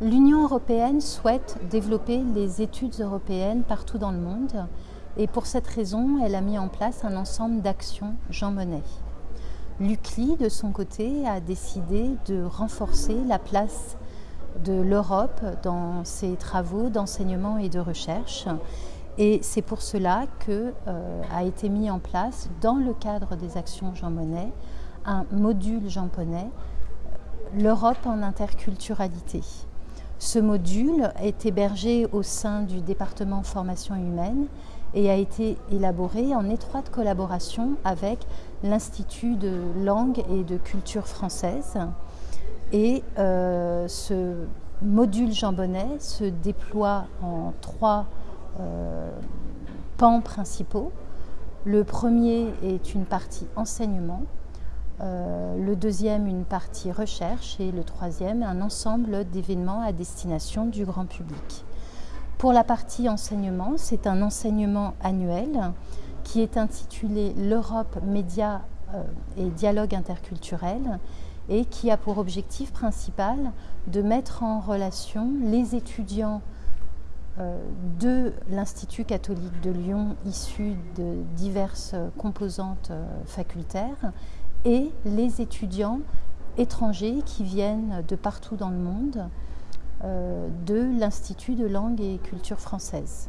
L'Union européenne souhaite développer les études européennes partout dans le monde et pour cette raison, elle a mis en place un ensemble d'actions Jean Monnet. L'UCLI, de son côté, a décidé de renforcer la place de l'Europe dans ses travaux d'enseignement et de recherche. Et c'est pour cela que euh, a été mis en place, dans le cadre des actions Jean Monnet, un module Jean Monnet, l'Europe en interculturalité. Ce module est hébergé au sein du département formation humaine et a été élaboré en étroite collaboration avec l'Institut de langue et de culture française. Et euh, ce module Jean se déploie en trois euh, pans principaux. Le premier est une partie enseignement, euh, le deuxième une partie recherche et le troisième un ensemble d'événements à destination du grand public. Pour la partie enseignement, c'est un enseignement annuel qui est intitulé L'Europe, médias euh, et dialogue interculturel et qui a pour objectif principal de mettre en relation les étudiants euh, de l'Institut catholique de Lyon issus de diverses composantes facultaires et les étudiants étrangers qui viennent de partout dans le monde euh, de l'Institut de langue et culture française.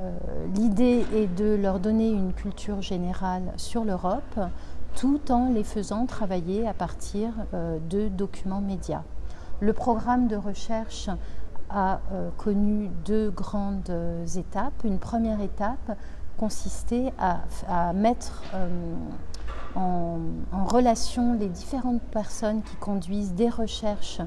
Euh, l'idée est de leur donner une culture générale sur l'Europe tout en les faisant travailler à partir euh, de documents médias. Le programme de recherche a connu deux grandes étapes. Une première étape consistait à, mettre en, relation les différentes personnes qui conduisent des recherches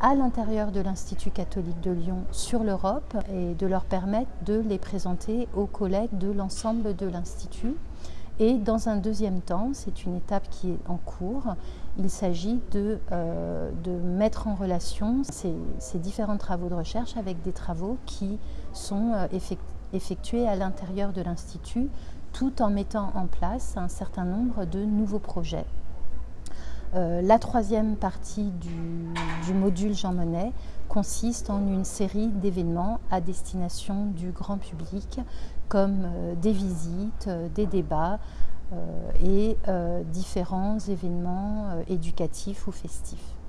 à l'intérieur de l'Institut catholique de Lyon sur l'Europe et de leur permettre de les présenter aux collègues de l'ensemble de l'Institut. Et dans un deuxième temps, c'est une étape qui est en cours, il s'agit de, euh, de, mettre en relation ces, différents travaux de recherche avec des travaux qui sont euh, effectués à l'intérieur de l'Institut tout en mettant en place un certain nombre de nouveaux projets. Euh, la troisième partie du, module Jean Monnet consiste en une série d'événements à destination du grand public, comme euh, des visites, euh, des débats et différents événements éducatifs ou festifs.